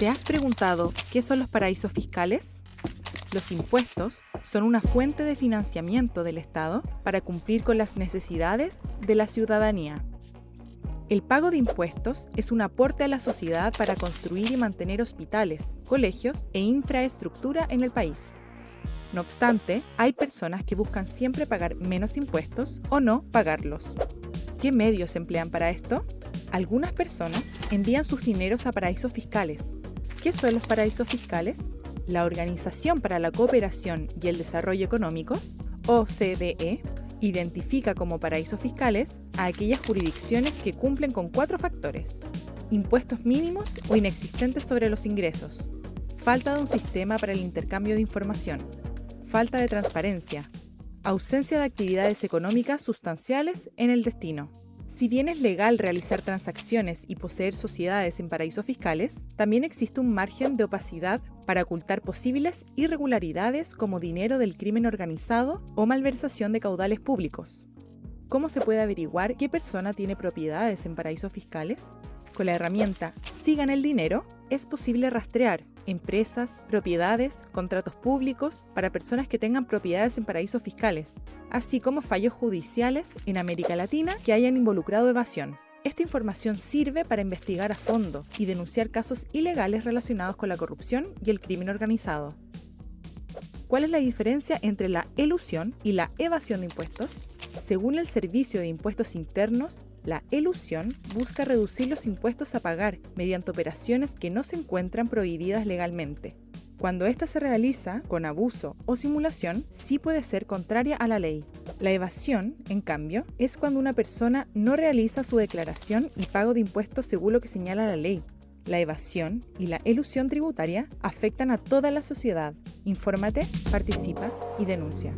¿Te has preguntado qué son los paraísos fiscales? Los impuestos son una fuente de financiamiento del Estado para cumplir con las necesidades de la ciudadanía. El pago de impuestos es un aporte a la sociedad para construir y mantener hospitales, colegios e infraestructura en el país. No obstante, hay personas que buscan siempre pagar menos impuestos o no pagarlos. ¿Qué medios emplean para esto? Algunas personas envían sus dineros a paraísos fiscales. ¿Qué son los paraísos fiscales? La Organización para la Cooperación y el Desarrollo Económicos, OCDE, identifica como paraísos fiscales a aquellas jurisdicciones que cumplen con cuatro factores. Impuestos mínimos o inexistentes sobre los ingresos. Falta de un sistema para el intercambio de información. Falta de transparencia. Ausencia de actividades económicas sustanciales en el destino. Si bien es legal realizar transacciones y poseer sociedades en paraísos fiscales, también existe un margen de opacidad para ocultar posibles irregularidades como dinero del crimen organizado o malversación de caudales públicos. ¿Cómo se puede averiguar qué persona tiene propiedades en paraísos fiscales? Con la herramienta Sigan el dinero es posible rastrear empresas, propiedades, contratos públicos para personas que tengan propiedades en paraísos fiscales, así como fallos judiciales en América Latina que hayan involucrado evasión. Esta información sirve para investigar a fondo y denunciar casos ilegales relacionados con la corrupción y el crimen organizado. ¿Cuál es la diferencia entre la elusión y la evasión de impuestos? Según el Servicio de Impuestos Internos, la elusión busca reducir los impuestos a pagar mediante operaciones que no se encuentran prohibidas legalmente. Cuando ésta se realiza con abuso o simulación, sí puede ser contraria a la ley. La evasión, en cambio, es cuando una persona no realiza su declaración y pago de impuestos según lo que señala la ley. La evasión y la elusión tributaria afectan a toda la sociedad. Infórmate, participa y denuncia.